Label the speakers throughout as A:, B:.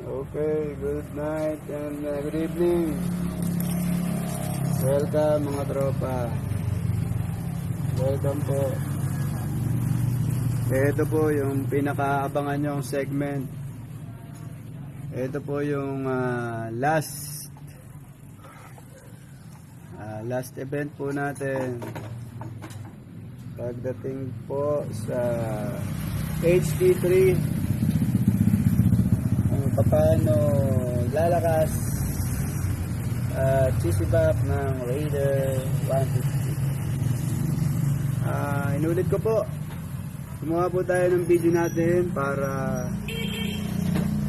A: Okay, good night and uh, good evening. Welcome mga tropa. Welcome po. Ito po yung pinakaabangan nyong segment. Ito po yung ah, last ah, last event po natin. Pagdating po sa HD3 kung paano lalakas at sisibak ng Raider 150. Ah, inulit ko po. Gumawa po tayo ng video natin para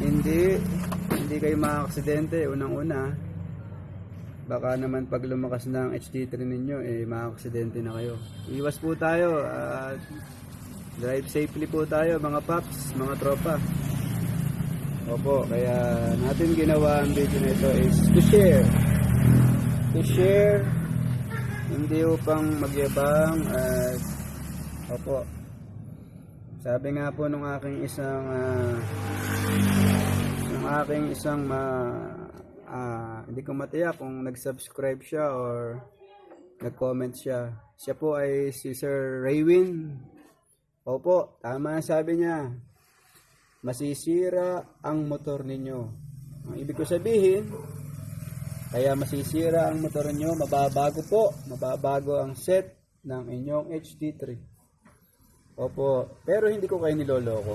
A: hindi hindi kayo makaksidente unang-una. Baka naman pag lumakas ng HD3 ninyo eh makaksidente na kayo. Iwas po tayo at drive safely po tayo mga paps, mga tropa. Opo, kaya natin ginawa ang video na ito is to share. To share, hindi upang magyabang at opo. Sabi nga po nung aking isang ah, nung aking isang ma ah, hindi ko matiyak kung nag-subscribe siya or nag-comment siya. Siya po ay si Sir Raywin. Opo, tama ang sabi niya masisira ang motor ninyo. Ang ibig ko sabihin, kaya masisira ang motor ninyo, mababago po, mababago ang set ng inyong HD3. Opo, pero hindi ko kayo niloloko.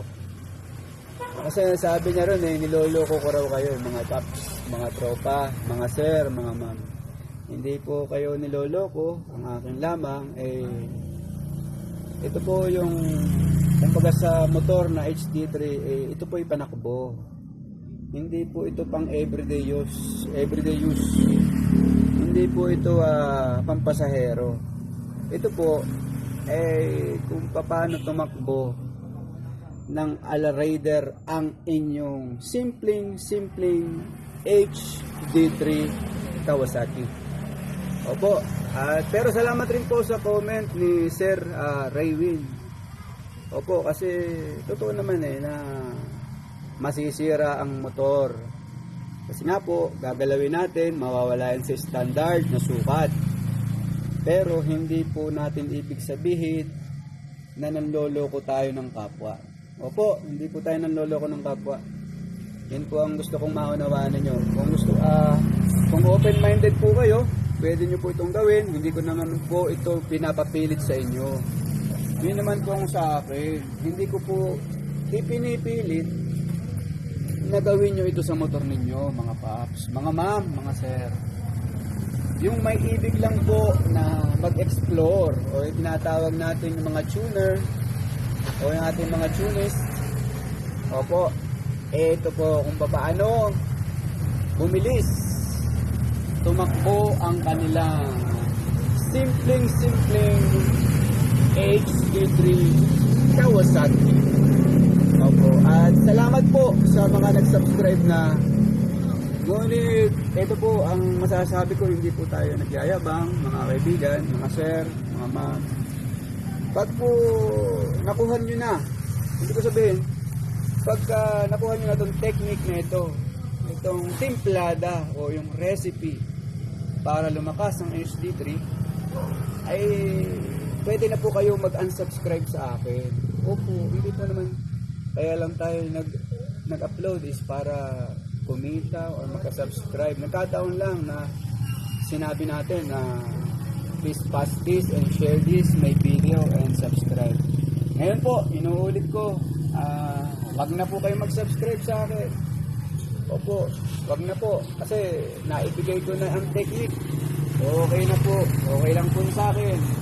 A: Kasi sabi niya ron eh, niloloko ko raw kayo, mga paps, mga tropa, mga sir, mga ma'am. Hindi po kayo niloloko, ang akin lamang eh ito po yung kumbaga sa motor na HD3 eh, ito po yung panakbo hindi po ito pang everyday use everyday use hindi po ito ah, pampasahero ito po eh kung paano tumakbo ng Ala Raider ang inyong simpleng simpleng HD3 Kawasaki Opo. At pero salamat rin po sa comment ni Sir ah, Raywin. Opo, kasi totoo naman eh na masisira ang motor. Kasi nga po, gagalawin natin, mawawala yan sa standard na sukat. Pero hindi po natin ibig sabihin na nanloloko tayo ng kapwa. Opo, hindi po tayo nanloloko ng kapwa. Yan po ang gusto kong maunawaan ninyo. Kung gusto, ah, kung open-minded po kayo, pwede nyo po itong gawin. Hindi ko naman po ito pinapapilit sa inyo. Yun naman ang sa akin. Hindi ko po ipinipilit na gawin nyo ito sa motor ninyo, mga paps, mga ma'am, mga sir. Yung may ibig lang po na mag-explore o tinatawag natin yung mga tuner o yung ating mga tunist. Opo, ito po kung paano bumilis tumakbo ang kanilang simpleng-simpleng HD3 Kawasaki. Opo. At salamat po sa mga nag-subscribe na Ngunit, ito po ang masasabi ko, hindi po tayo nagyayabang, mga kaibigan, mga sir, mga ma'am. Pag po nakuha nyo na, hindi ko sabihin, pagka nakuha nyo na itong technique na ito, itong timplada o yung recipe para lumakas ang HD3, ay pwede na po kayo mag-unsubscribe sa akin. Opo, hindi po naman. Kaya lang tayo nag, nag-upload is para kumita or makasubscribe. Nagkataon lang na sinabi natin na please pass this and share this, my video and subscribe. Ngayon po, inuulit ko, ah, wag na po kayo mag-subscribe sa akin. Opo, wag na po. Kasi naibigay ko na ang technique. Okay na po. Okay lang po sa akin.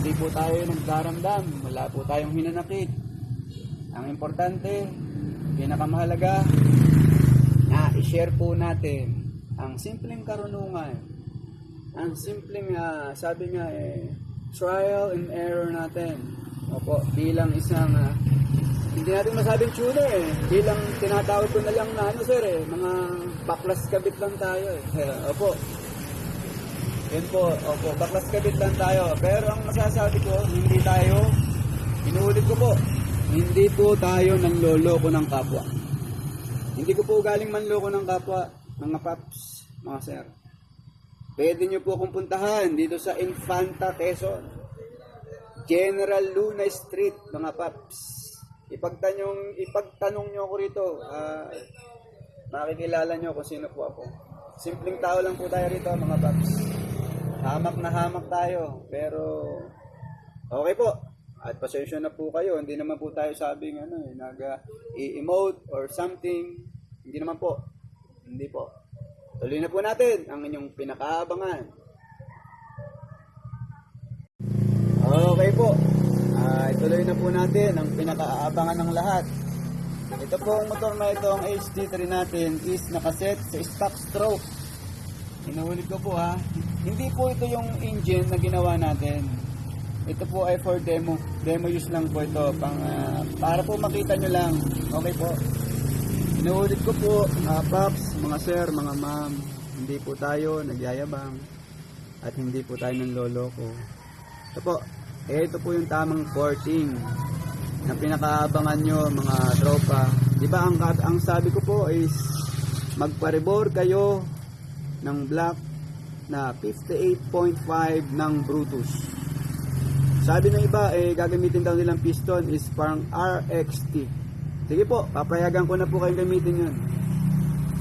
A: Hindi po tayo nagdaramdam. Wala po tayong hinanakit. Ang importante, pinakamahalaga, na i-share po natin ang simpleng karunungan. Ang simpleng, ah, sabi nga eh, trial and error natin. Opo, bilang isang ah, hindi natin masabing tuner eh. Bilang tinatawag ko na lang na ano sir eh, mga baklas kabit lang tayo eh. opo. Yun po, opo, baklas kabit lang tayo. Pero ang masasabi ko, hindi tayo, inuulit ko po, hindi po tayo nanloloko ng kapwa. Hindi ko po galing manloko ng kapwa, mga paps, mga sir. Pwede nyo po akong puntahan dito sa Infanta, Quezon. General Luna Street, mga paps. Ipagtanong, ipagtanong nyo ako rito. ah, makikilala nyo kung sino po ako. Simpleng tao lang po tayo rito, mga paps. Hamak na hamak tayo. Pero, okay po. At pasensya na po kayo. Hindi naman po tayo sabing ano, eh, naga i-emote or something. Hindi naman po. Hindi po. Tuloy na po natin ang inyong pinakaabangan. Okay po. Ah, ituloy na po natin ang pinakaabangan ng lahat. Ito po ang motor na ito, ang HD3 natin is nakaset sa stock stroke. Inuulit ko po ha. Hindi po ito yung engine na ginawa natin. Ito po ay for demo. Demo use lang po ito. Pang, ah, para po makita nyo lang. Okay po. Inuulit ko po, mga paps, mga sir, mga ma'am. Hindi po tayo nagyayabang. At hindi po tayo nanloloko. Ito po. Eh, ito po yung tamang porting na pinakaabangan nyo mga tropa. Di ba ang, ang sabi ko po is magparebor kayo ng black na 58.5 ng Brutus. Sabi ng iba, eh, gagamitin daw nilang piston is parang RXT. Sige po, papayagan ko na po kayong gamitin yun.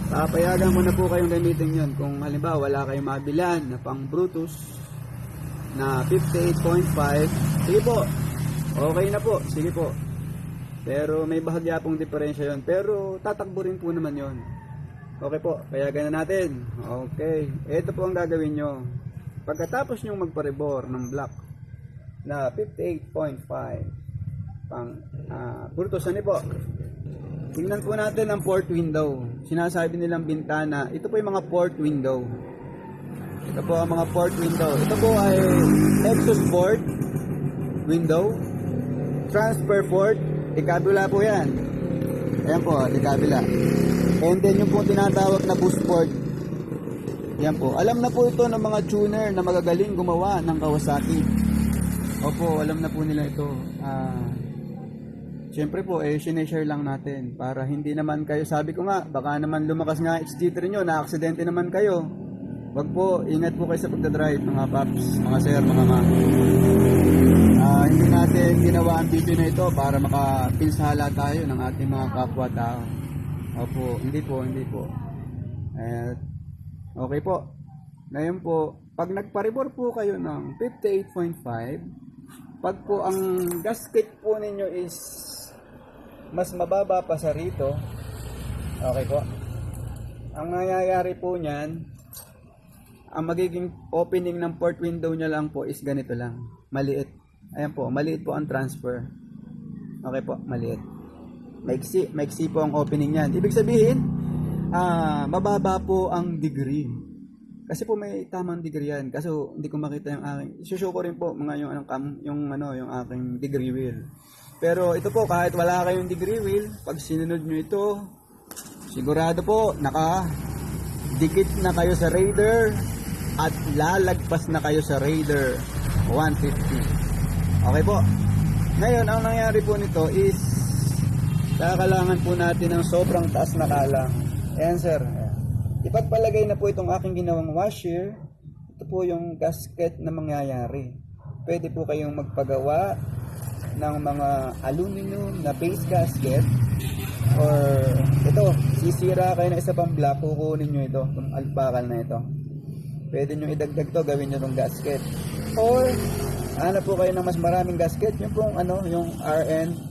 A: Papayagan ko na po kayong gamitin yun. Kung halimbawa wala kayong mabilan na pang Brutus na 58.5, sige po, okay na po, sige po. Pero may bahagya pong diferensya yon Pero tatakbo rin po naman yon Okay po, kaya ganun natin. Okay, ito po ang gagawin nyo. Pagkatapos nyo magparebor ng block na 58.5 pang uh, Brutus ano po. Tingnan po natin ang port window. Sinasabi nilang bintana. Ito po yung mga port window. Ito po ang mga port window. Ito po ay exhaust port window. Transfer port ikabila po yan. Ayan po ikabila and then yung po tinatawag na boost port yan po alam na po ito ng mga tuner na magagaling gumawa ng Kawasaki Opo, alam na po nila ito. Ah, Siyempre po, eh, sineshare lang natin para hindi naman kayo, sabi ko nga, baka naman lumakas nga XG3 nyo, na-aksidente naman kayo. Wag po, ingat po kayo sa pagdadrive, mga paps, mga sir, mga ma. Ah, hindi natin ginawa ang video na ito para makapinsala tayo ng ating mga kapwa-tao. Opo, hindi po, hindi po. At, okay po. Ngayon po, pag nagparibor po kayo ng 58.5, pag po ang gasket po ninyo is mas mababa pa sa rito, okay po. Ang nangyayari po niyan, ang magiging opening ng port window niya lang po is ganito lang, maliit. Ayan po, maliit po ang transfer. Okay po, maliit. Maiksi, maiksi po ang opening niyan. Ibig sabihin, ah, mababa po ang degree. Kasi po may tamang degree yan. Kaso hindi ko makita yung aking. Isushow ko rin po mga yung anong cam, yung ano, yung aking degree wheel. Pero ito po kahit wala kayong degree wheel, pag sinunod nyo ito, sigurado po naka dikit na kayo sa Raider at lalagpas na kayo sa Raider 150. Okay po. Ngayon, ang nangyari po nito is kakalangan po natin ng sobrang taas na kalang. Ayan sir, Ipagpalagay na po itong aking ginawang washer. Ito po yung gasket na mangyayari. Pwede po kayong magpagawa ng mga aluminum na base gasket or ito, sisira kayo ng isa pang block, kukunin nyo ito, itong alpakal na ito. Pwede nyo idagdag to, gawin nyo itong gasket. Or, hanap po kayo ng mas maraming gasket, yung pong ano, yung RN,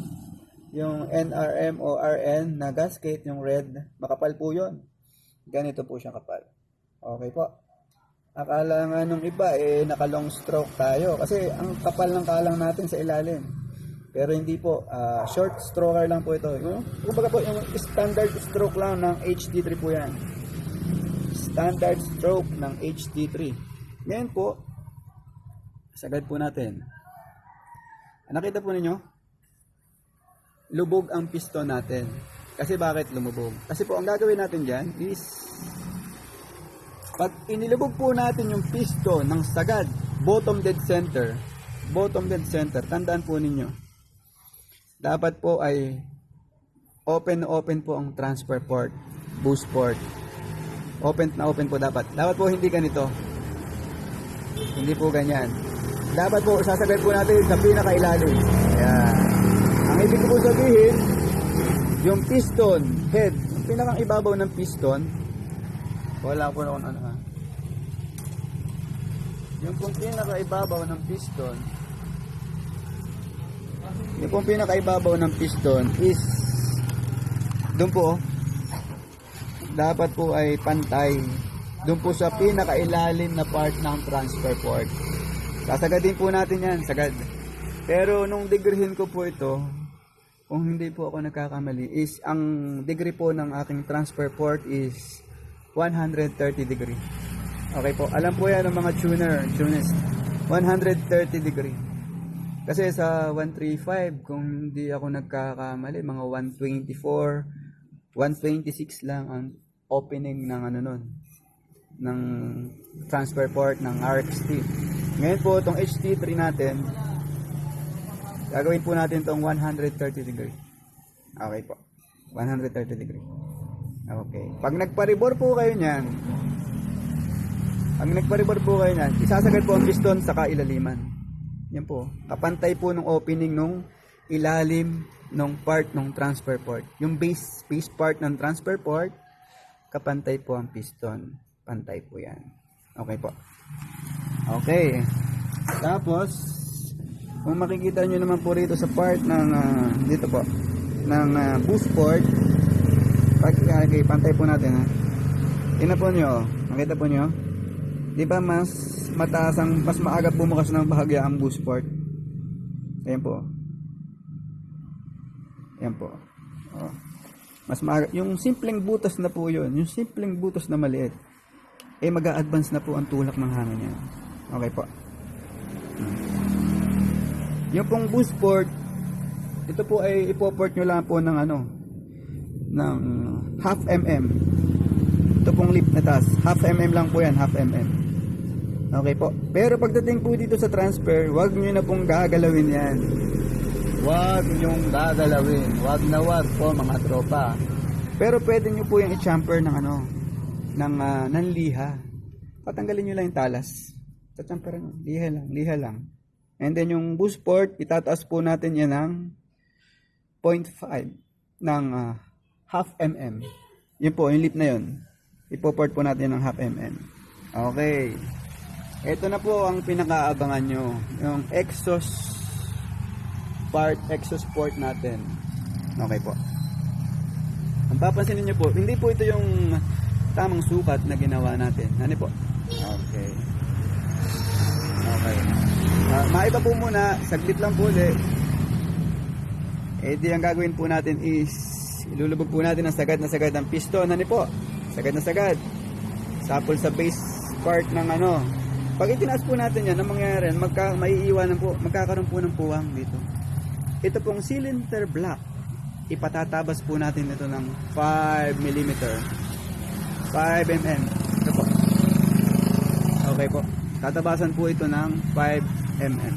A: yung NRM o RN na gasket, yung red, makapal po yun ganito po siya kapal. Okay po. Akala nga nung iba, eh, naka long stroke tayo. Kasi ang kapal ng kalang natin sa ilalim. Pero hindi po, ah, short stroker lang po ito. Yung, kumbaga po, yung standard stroke lang ng HD3 po yan. Standard stroke ng HD3. Ngayon po, sagad po natin. Nakita po ninyo? Lubog ang piston natin. Kasi bakit lumubog? Kasi po ang gagawin natin dyan is pag inilubog po natin yung piston ng sagad, bottom dead center, bottom dead center, tandaan po ninyo, dapat po ay open open po ang transfer port, boost port. Open na open po dapat. Dapat po hindi ganito. Hindi po ganyan. Dapat po, sasagad po natin sa pinakailalim. Ayan. Ang ibig ko sabihin, yung piston, head, yung pinakang ibabaw ng piston, wala po na kung ano ha. Yung pong pinakaibabaw ng piston, yung pong pinakaibabaw ng piston is doon po oh. dapat po ay pantay doon po sa pinakailalim na part ng transfer port sasagadin po natin yan sagad pero nung degreehin ko po ito kung hindi po ako nagkakamali is ang degree po ng aking transfer port is 130 degree. Okay po. Alam po yan ng mga tuner tuners 130 degree. Kasi sa 135, kung hindi ako nagkakamali, mga 124, 126 lang ang opening ng ano nun, ng transfer port ng RXT. Ngayon po, itong HT3 natin, gagawin po natin itong 130 degree. Okay po. 130 degree. Okay. Pag nagparibor po kayo niyan, pag nagparibor po kayo niyan, isasagad po ang piston sa kailaliman. Yan po. Kapantay po ng opening nung ilalim ng part ng transfer port. Yung base, base part ng transfer port, kapantay po ang piston. Pantay po yan. Okay po. Okay. Tapos, kung makikita nyo naman po rito sa part ng, ah, dito po, ng ah, boost port, pag, okay, pantay po natin ha. Tingnan po nyo, makita po nyo, di ba mas mataas ang, mas maaga bumukas ng bahagya ang boost port. Ayan po. Ayan po. Oh. Mas maaga, yung simpleng butas na po yun, yung simpleng butas na maliit, eh mag advance na po ang tulak ng hangin niya. Okay po. Yung pong boost port, ito po ay ipoport nyo lang po ng ano, ng half mm. Ito pong lip na taas. Half mm lang po yan, half mm. Okay po. Pero pagdating po dito sa transfer, wag nyo na pong gagalawin yan. Wag nyong gagalawin. Wag na wag po mga tropa. Pero pwede nyo po yung i-champer ng ano, ng, uh, ng liha. Patanggalin nyo lang yung talas. Tatsamper nyo. Liha lang, liha lang. And then yung boost port, itataas po natin yan ng 0.5 ng uh, half mm. Yun po, yung lip na yun. Ipoport po natin ng half mm. Okay. Ito na po ang pinakaabangan nyo. Yung exhaust part, exhaust port natin. Okay po. Ang papansinin nyo po, hindi po ito yung tamang sukat na ginawa natin. Ano po? Okay. Okay. Uh, maiba po muna, saglit lang po ulit. Eh di ang gagawin po natin is ilulubog po natin ang sagad na sagad ng piston. Ano po? Sagad na sagad. Sapol sa base part ng ano, pag itinaas po natin yan, ang mangyayari, magka, maiiwanan po, magkakaroon po ng puwang dito. Ito pong cylinder block, ipatatabas po natin ito ng 5 mm. 5 mm. Ito po. Okay po. Tatabasan po ito ng 5 mm.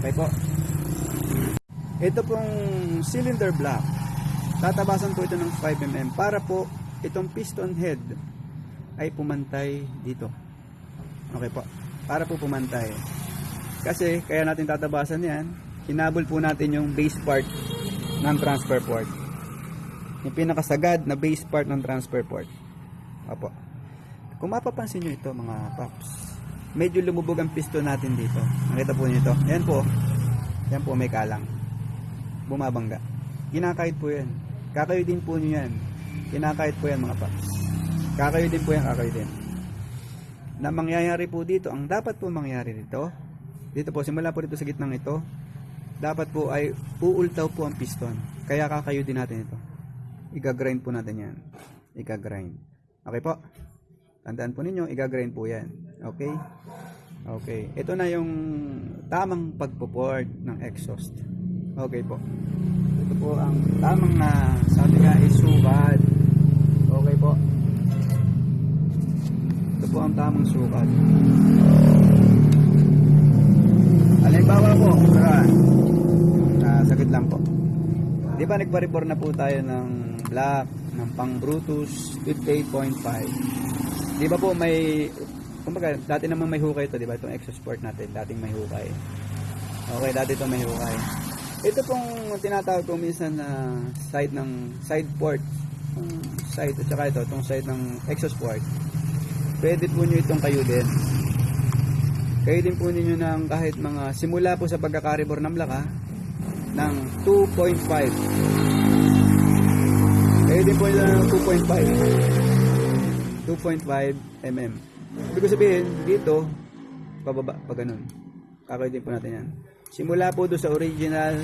A: Okay po. Ito pong cylinder block, tatabasan po ito ng 5 mm para po itong piston head ay pumantay dito. Okay po. Para po pumantay. Kasi kaya natin tatabasan yan, hinabol po natin yung base part ng transfer port. Yung pinakasagad na base part ng transfer port. Opo. Kung mapapansin nyo ito mga paps, medyo lumubog ang piston natin dito. Nakita po nyo ito. Yan po. Yan po may kalang. Bumabangga. Kinakahit po yan. Kakayo din po nyo yan. Kinakahit po yan mga paps. Kakayo din po yan, kakayo din na mangyayari po dito, ang dapat po mangyari dito, dito po, simula po dito sa gitnang ito, dapat po ay uultaw po ang piston. Kaya kakayo din natin ito. Iga-grind po natin yan. Iga-grind. Okay po? Tandaan po ninyo, iga-grind po yan. Okay? Okay. Ito na yung tamang pagpo-port ng exhaust. Okay po. Ito po ang tamang na sabi nga is sukat. Okay po po ang tamang sukat. Halimbawa po, saan? Uh, sakit lang po. Di ba nag nagpa-report na po tayo ng black, ng pang Brutus 58.5. Di ba po may, kumbaga, dati naman may hukay ito, di ba? Itong Exosport natin, dating may hukay. Okay, dati ito may hukay. Ito pong tinatawag ko minsan na side ng side port. Itong side, at saka ito, itong side ng Exosport. Pwede po nyo itong kayo din. Kayo din po ninyo ng kahit mga simula po sa pagkakaribor ng blaka ng 2.5 kayo din po ng 2.5 2.5 mm ibig sabihin dito pababa pa ganun. Kakay din po natin yan. Simula po doon sa original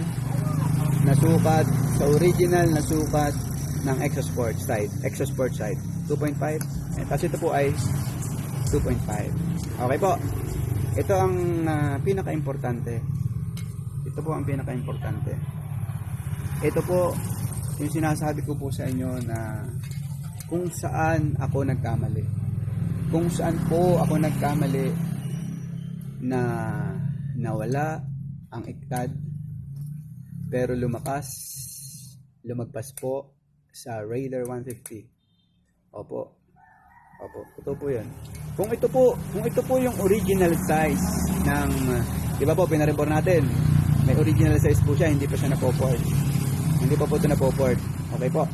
A: na sukat sa original na sukat ng Exosport side Exosport side 2.5 eh, tapos ito po ay 2.5 okay po. Ito ang ah, pinaka-importante. Ito po ang pinaka-importante. Ito po yung sinasabi ko po sa inyo na kung saan ako nagkamali. Kung saan po ako nagkamali na nawala ang iktad pero lumakas lumagpas po sa Raider 150 opo. Opo. Ito po yun. Kung ito po kung ito po yung original size ng di ba po pinareport natin. May original size po siya hindi pa siya napoport. Hindi pa po ito napoport. Okay po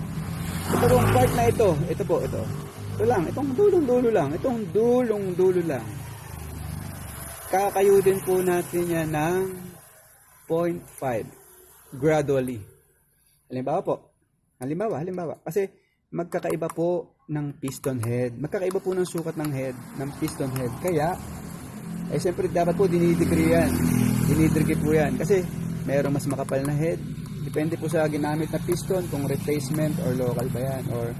A: ito pong part na ito. Ito po ito. Ito lang. Itong dulong dulo lang. Itong dulong dulo lang. Kakayudin po natin yan ng 0.5 gradually. Halimbawa po. Halimbawa halimbawa. Kasi magkakaiba po ng piston head. Magkakaiba po ng sukat ng head ng piston head. Kaya eh siyempre dapat po dinidegree yan. Dinidegree po yan. Kasi mayroong mas makapal na head depende po sa ginamit na piston kung replacement or local ba yan or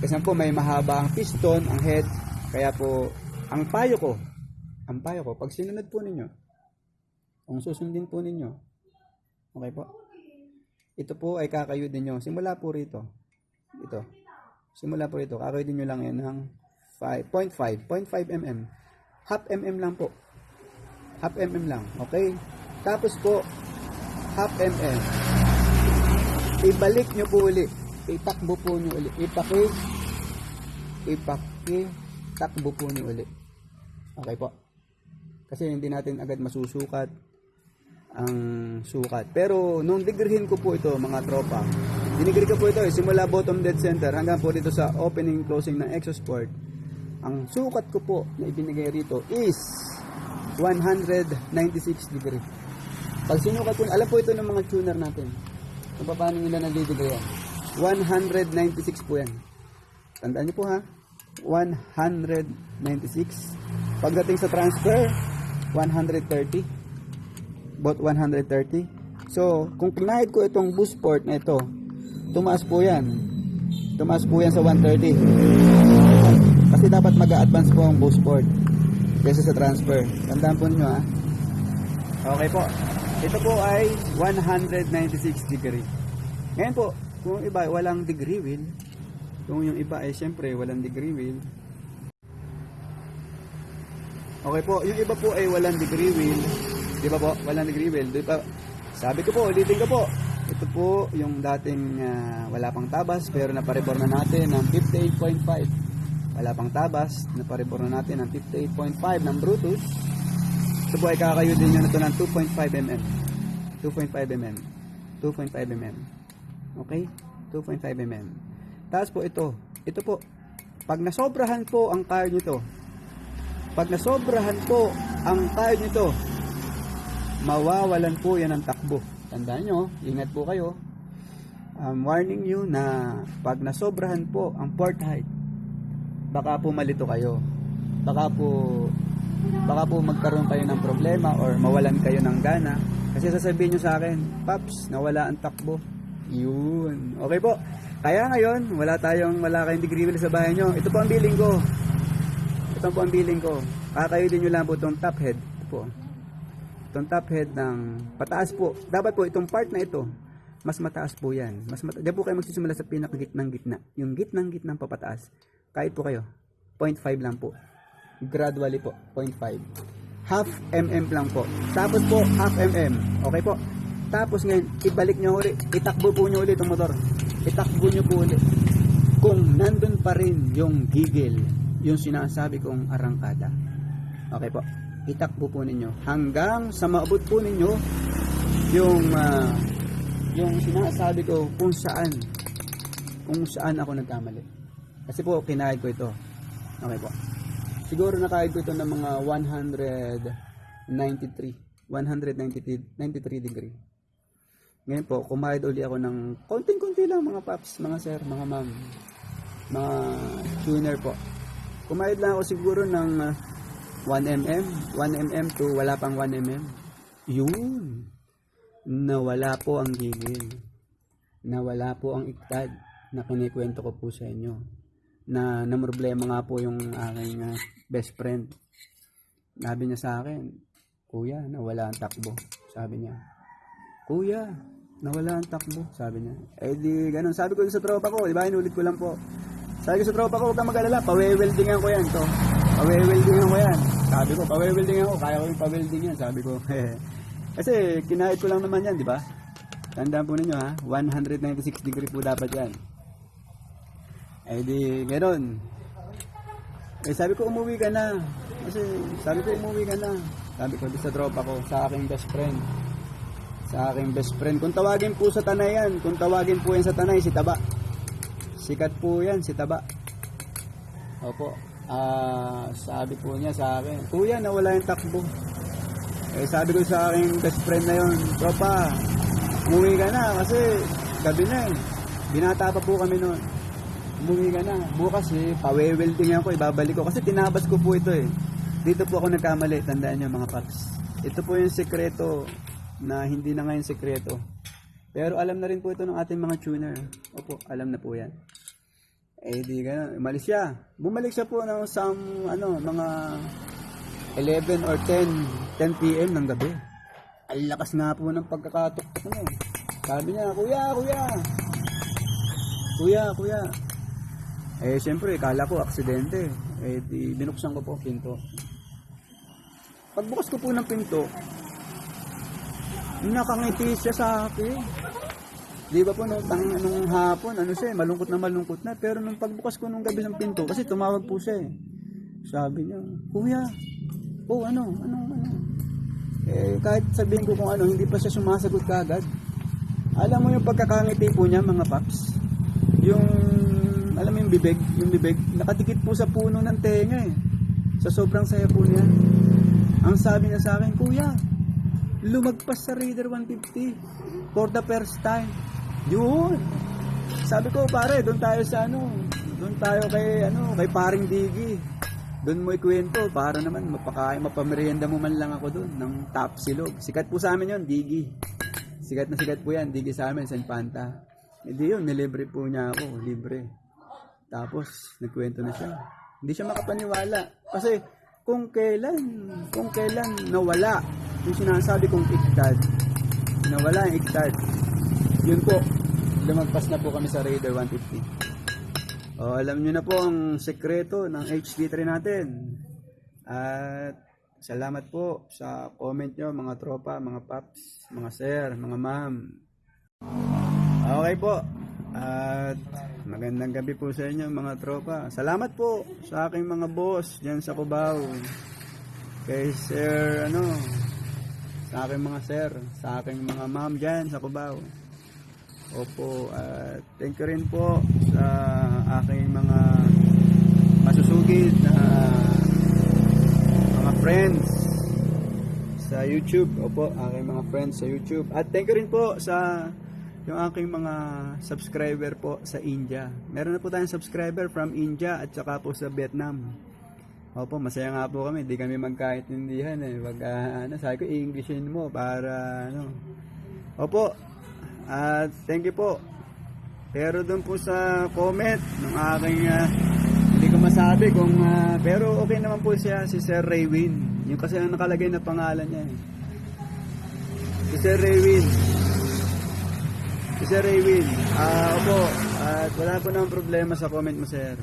A: kasi po may mahaba ang piston ang head kaya po ang payo ko ang payo ko pag sinunod po ninyo kung susundin po ninyo okay po? Ito po ay kakayudin nyo. Simula po rito ito simula po rito kakayudin nyo lang yan ng 5.5 0.5 mm half mm lang po. Half mm lang okay? Tapos po half mm ibalik nyo po uli. Itakbo po nyo uli. Ipaki. Ipaki. Takbo po nyo uli. Okay po. Kasi hindi natin agad masusukat ang sukat. Pero nung digrihin ko po ito mga tropa dinigree ko po ito eh, simula bottom dead center hanggang po dito sa opening closing ng Exosport ang sukat ko po na ibinigay rito is 196 degree. Pag sinukat ko alam po ito ng mga tuner natin kung paano nila nadidegree yan? 196 po yan. Tandaan niyo po ha? 196 pagdating sa transfer 130 about 130 so kung pinahid ko itong boost port na ito tumaas po yan. Tumaas po yan sa 130 kasi dapat mag-advance po ang boost port kaysa sa transfer. Tandaan po ninyo ha? Okay po ito po ay 196 degree ngayon po kung iba walang degree wheel kung yung iba ay siyempre walang degree wheel Okay po, yung iba po ay walang degree wheel. Di ba po? Walang degree wheel. Di ba? Sabi ko po, ulitin ko po. Ito po yung dating ah, wala pang tabas pero napareport na natin ng 58.5. Wala pang tabas, napareport na natin ng 58.5 ng Brutus. Ito po ay kakayudin nyo na ito ng 2.5 mm. 2.5 mm. 2.5 mm. Okay? 2.5 mm. Tapos po ito. Ito po. Pag nasobrahan po ang car nito, pag nasobrahan po ang tire nito, mawawalan po yan ng takbo. Tandaan nyo, ingat po kayo. Um, warning you na pag nasobrahan po ang port height, baka po malito kayo. Baka po baka po magkaroon kayo ng problema or mawalan kayo ng gana. Kasi sasabihin nyo sa akin, Paps, nawala ang takbo. Yun. Okay po. Kaya ngayon, wala tayong, wala kayong degree wheel sa bahay nyo. Ito po ang billing ko. Ito po ang billing ko. Kakayodin nyo lang po itong top head. Ito po. Itong top head ng pataas po. Dapat po itong part na ito, mas mataas po yan. Mas mata- Diyan po kayo magsisimula sa pinakagitnang gitna. Yung gitnang gitnang papataas. Kahit po kayo. 0.5 lang po. Gradually po. 0.5. Half mm lang po. Tapos po, half mm. Okay po. Tapos ngayon, ibalik nyo ulit. Itakbo po nyo ulit ang motor. Itakbo nyo po ulit. Kung nandun pa rin yung gigil, yung sinasabi kong arangkada. Okay po. Itakbo po ninyo. Hanggang sa maabot po ninyo yung ah, yung sinasabi ko kung saan kung saan ako nagkamali. Kasi po, kinahid ko ito. Okay po. Siguro nakahid ko ito ng mga 193. 193 93 degree. Ngayon po, kumahid uli ako ng konting-konti lang mga paps, mga sir, mga ma'am, mga tuner po. Kumahid lang ako siguro ng ah, 1mm, 1mm to wala pang 1mm. Yun. Nawala po ang gigil. Nawala po ang iktad na kinikwento ko po sa inyo. Na na problema nga po yung aking ah, best friend. Sabi niya sa akin, Kuya, nawala ang takbo. Sabi niya. Kuya, nawala ang takbo. Sabi niya. Eh di, ganun. Sabi ko sa tropa ko, di ba, inulit ko lang po. Sabi ko sa tropa ko, huwag kang mag-alala, pawe-weldingan ko yan to. Pawe-weldingan ko yan. Sabi ko, pawe-weldingan ko, kaya ko yung pa-welding yan. Sabi ko, Kasi, kinahit ko lang naman yan, di ba? Tandaan po ninyo ha, 196 degree po dapat yan. Eh di, gano'n. Eh sabi ko, umuwi ka na. Kasi, sabi ko, umuwi ka na. Sabi ko, sa tropa ko, sa aking best friend. Sa aking best friend. Kung tawagin po sa tanay yan, kung tawagin po yan sa tanay, si Taba. Sikat po yan, si Taba. Opo. Ah, sabi po niya sa akin, Kuya, nawala yung takbo. Eh, sabi ko sa aking best friend na yun, Tropa, umuwi ka na kasi gabi na eh. Binata pa po kami noon. Umuwi ka na. Bukas eh, pawe-welding ako, ibabalik ko. Kasi tinabas ko po ito eh. Dito po ako nagkamali, tandaan nyo mga paps. Ito po yung sekreto na hindi na ngayon sekreto. Pero alam na rin po ito ng ating mga tuner. Opo, alam na po yan. Eh di ganun, umalis siya. Bumalik siya po ng some, ano, mga 11 or 10, 10 p.m. ng gabi. Ang lakas nga po ng pagkakatok niya. Sabi niya, Kuya, Kuya! Kuya, Kuya! Eh, siyempre, kala ko aksidente. Eh, di, binuksan ko po pinto. Pagbukas ko po ng pinto, nakangiti siya sa akin. Di ba po, no, tang, nung hapon, ano siya, eh, malungkot na malungkot na. Pero nung pagbukas ko nung gabi ng pinto, kasi tumawag po siya eh. Sabi niya, Kuya, oh ano, ano, ano. Eh, kahit sabihin ko kung ano, hindi pa siya sumasagot kagad. Alam mo yung pagkakangiti po niya, mga paps. Alam mo yung bibig, yung bibig, nakatikit po sa puno ng tenga eh. Sa sobrang saya po niya. Ang sabi niya sa akin, Kuya, lumagpas sa Raider 150 for the first time. Yun. Sabi ko, pare, doon tayo sa ano, doon tayo kay, ano, kay paring Digi. Doon mo ikwento, para naman mapakain, mapamerienda mo man lang ako doon ng top silog. Sikat po sa amin yon Digi. Sikat na sikat po yan, Digi sa amin, San Panta. Hindi yun, nilibre po niya ako, libre. Tapos, nagkwento na siya. Hindi siya makapaniwala. Kasi, kung kailan, kung kailan nawala yung sinasabi kong iktad, nawala yung iktad, yun po, lumagpas na po kami sa Raider 150. O, alam nyo na po ang sekreto ng HD3 natin. At salamat po sa comment nyo mga tropa, mga paps, mga sir, mga ma'am. Okay po. At magandang gabi po sa inyo mga tropa. Salamat po sa aking mga boss dyan sa Cubao. Kay sir, ano, sa aking mga sir, sa aking mga ma'am dyan sa Cubao. Opo, at thank you rin po sa aking mga masusugid na mga friends sa YouTube. Opo, aking mga friends sa YouTube. At thank you rin po sa yung aking mga subscriber po sa India. Meron na po tayong subscriber from India at saka po sa Vietnam. Opo, masaya nga po kami. Hindi kami magkaintindihan eh. Wag, ah, ano, sabi ko, Englishin mo para, ano. Opo, at thank you po. Pero doon po sa comment ng aking ah, hindi ko masabi kung ah, pero okay naman po siya si Sir Raywin. Yung kasi ang nakalagay na pangalan niya. eh. Si Sir Raywin. Si Sir Raywin. Ah, opo. At wala po naman problema sa comment mo, Sir.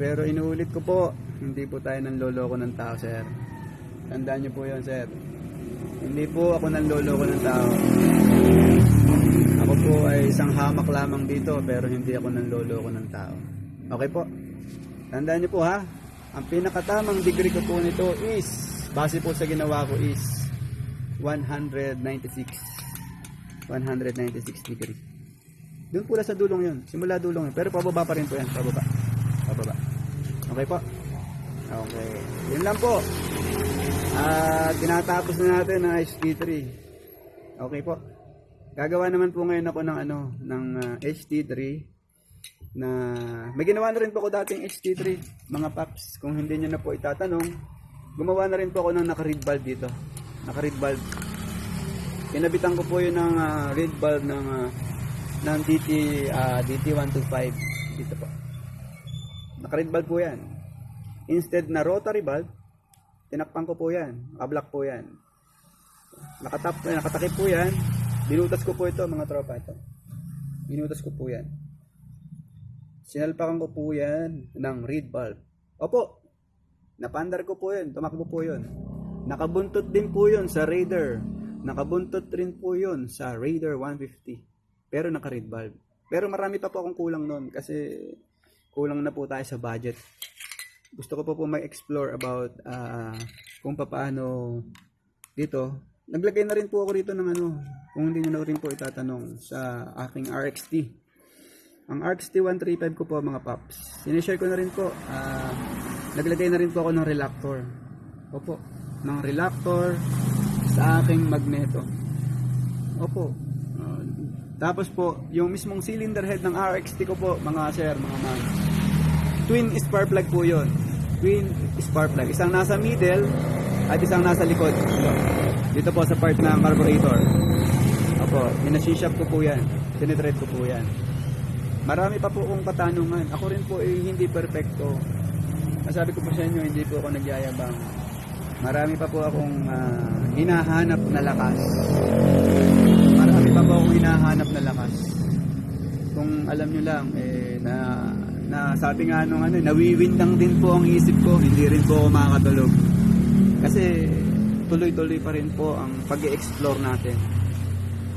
A: Pero inuulit ko po, hindi po tayo nang loloko ng tao, Sir. Tandaan niyo po 'yon, Sir. Hindi po ako nanloloko ng tao. Ako po ay isang hamak lamang dito pero hindi ako nanloloko ng tao. Okay po? Tandaan niyo po ha, ang pinakatamang degree ko po nito is, base po sa ginawa ko is 196. 196 degree. Doon po lang sa dulong yun. Simula dulong yun. Pero pababa pa rin po yan. Pababa. Pababa. Okay po? Okay. Yun lang po. Ah, tinatapos na natin ang HT3. Okay po. Gagawa naman po ngayon ako ng ano, ng ah, HT3 na may ginawa na rin po ako dating HT3, mga paps. Kung hindi niyo na po itatanong, gumawa na rin po ako ng naka-read bulb dito. Naka-read bulb. Kinabitan ko po yun ng ah, read bulb ng ah, ng DT ah, DT125 dito po. Naka-read bulb po yan. Instead na rotary bulb, tinakpan ko po yan. Naka-block po yan. Nakatap, eh, nakatakip po yan. Binutas ko po ito mga tropa ito. Binutas ko po yan. Sinalpakan ko po yan ng reed bulb. Opo, napandar ko po yun. Tumakbo po yun. Nakabuntot din po yun sa Raider. Nakabuntot rin po yun sa Raider 150. Pero naka-reed bulb. Pero marami pa po akong kulang nun kasi kulang na po tayo sa budget. Gusto ko po po mag-explore about ah, kung paano dito. Naglagay na rin po ako rito ng ano, kung hindi nyo na rin po itatanong sa aking RXT. Ang RXT 135 ko po mga paps. Sinishare ko na rin po. ah, naglagay na rin po ako ng reluctor. Opo, ng reluctor sa aking magneto. Opo. Ah, tapos po, yung mismong cylinder head ng RXT ko po, mga sir, mga ma'am. Twin spark plug po yun. Twin spark plug. Isang nasa middle at isang nasa likod. Ito. Dito po sa part ng carburetor. Opo, minasishop ko po yan. Tinitread ko po yan. Marami pa po kong katanungan. Ako rin po ay hindi perfecto. Masabi ko po sa inyo, hindi po ako nagyayabang. Marami pa po akong ah, hinahanap na lakas. Marami pa po akong hinahanap na lakas. Kung alam nyo lang, eh, na, na sabi nga nung ano, nawiwindang din po ang isip ko, hindi rin po ako makakatulog. Kasi tuloy-tuloy pa rin po ang pag-explore natin.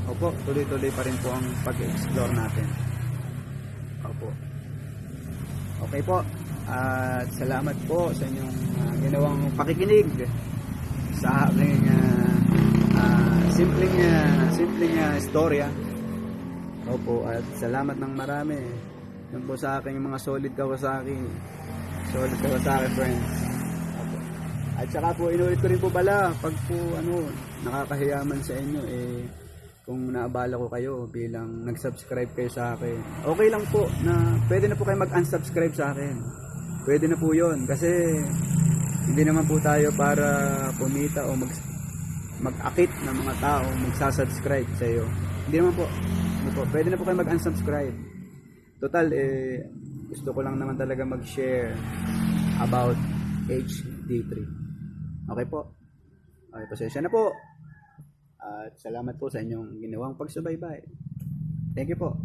A: Opo, tuloy-tuloy pa rin po ang pag-explore natin. Opo. Okay po. At salamat po sa inyong ah, ginawang pakikinig sa aking ah, ah, simpleng ah, simpleng ah, istorya. Opo, at salamat ng marami. Yan po sa aking mga solid Kawasaki. Solid Kawasaki friends. Opo. At saka po, inulit ko rin po pala, pag po ano, nakakahiyaman sa inyo, eh, kung naabala ko kayo bilang nag-subscribe kayo sa akin. Okay lang po na pwede na po kayo mag-unsubscribe sa akin. Pwede na po yon kasi hindi naman po tayo para pumita o mag mag-akit ng mga tao magsasubscribe sa iyo. Hindi naman po. Hindi po. Pwede na po kayo mag-unsubscribe. Total, eh, gusto ko lang naman talaga mag-share about HD3. Okay po. Okay, pasensya na po. At salamat po sa inyong ginawang pagsubaybay. Thank you po.